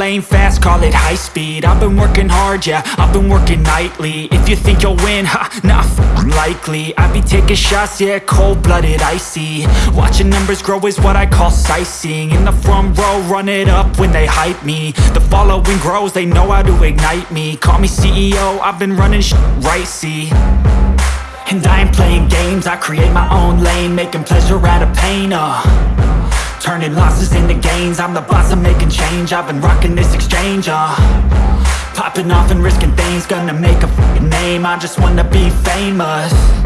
lane fast, call it high speed. I've been working hard, yeah, I've been working nightly. If you think you'll win, ha, f***ing likely. I be taking shots, yeah, cold-blooded, icy. Watching numbers grow is what I call sightseeing. In the front row, run it up when they hype me. The following grows, they know how to ignite me. Call me CEO, I've been running sh right, see? And I ain't playing games, I create my own lane Making pleasure out of pain, uh Turning losses into gains. I'm the boss, I'm making change. I've been rocking this exchange, uh. Popping off and risking things. Gonna make a name. I just wanna be famous